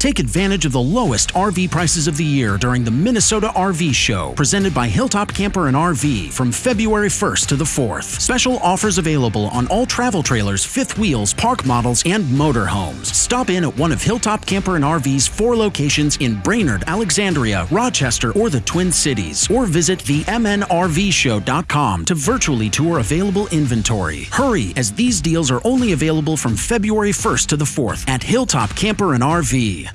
Take advantage of the lowest RV prices of the year during the Minnesota RV Show, presented by Hilltop Camper and RV from February 1st to the 4th. Special offers available on all travel trailers, fifth wheels, park models, and motorhomes. Stop in at one of Hilltop Camper and RV's four locations in Brainerd, Alexandria, Rochester, or the Twin Cities, or visit the MNRVShow.com to virtually tour available inventory. Hurry, as these deals are only available from February 1st to the 4th at Hilltop Camper and RV.